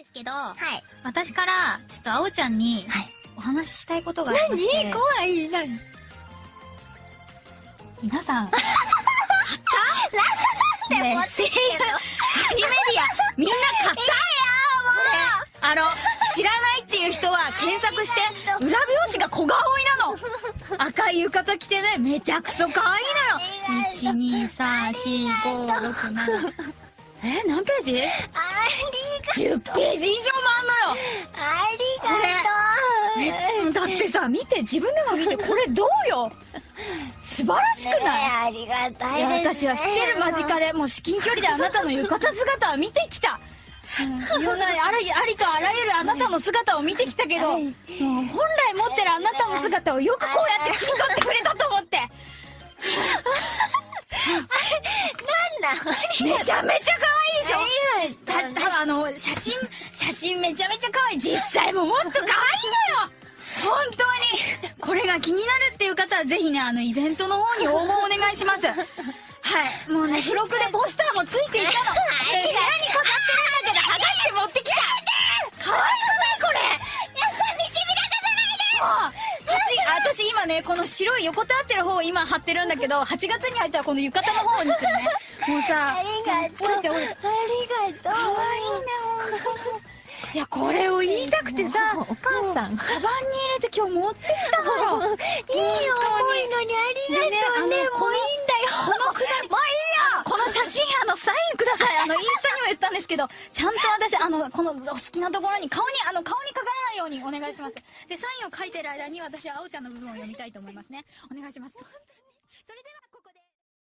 ですけど、はい。私から、ちょっとあおちゃんに、はい。お話ししたいことがありまして。何？怖い。何？皆さん、でね持ってきてるハニメディア、みんな買った？あの、知らないっていう人は検索して、裏表紙が小顔いなの。赤い浴衣着てね、めちゃくそ可愛いのよ !1、2、3、4、5、6、7。え、何ページ？あ ?10 ページ以上もあんのよありがとうめっちゃ、だってさ、見て、自分でも見て、これどうよ素晴らしくない、ねえありがたいね。私は知ってる間近で、もう至近距離であなたの浴衣姿は見てきた。うんいろんな、あり、ありとあらゆるあなたの姿を見てきたけど、本来持ってるあなたの姿をよくこうやって切り取ってくれたと思って。なんだめちゃめちゃ可愛いでしょ？ありましたねた、たあの、写真、写真めちゃめちゃ可愛い。実際ももっと可愛いのよ。本当に。これが気になるっていう方はぜひね、あの、イベントの方に応募お願いします。はい。もうね、付録でポスターもついていたの。部屋に飾ってるんだけど、剥がして持ってきた。可愛くないこれ。やった。見てみらかじゃないで私今ね、この白い横たわってる方を今貼ってるんだけど、8月に入ったらこの浴衣の方にするね。もうさ、ありがとう。ありがとう。可愛いね、本当に。いや、これを言いたくてさ、お母さん。カバンに入れて今日持ってきたのよ。いいよ、重いのにありがとうね。でねもういいんだよ。このくだり、もういいよこの写真、あの、サインください。あの、インスタけど、ちゃんと私、あの、このお好きなところに、顔に、あの、顔にかからないようにお願いします。で、サインを書いてる間に私はあおちゃんの部分を読みたいと思いますね。お願いします。本当に。それでは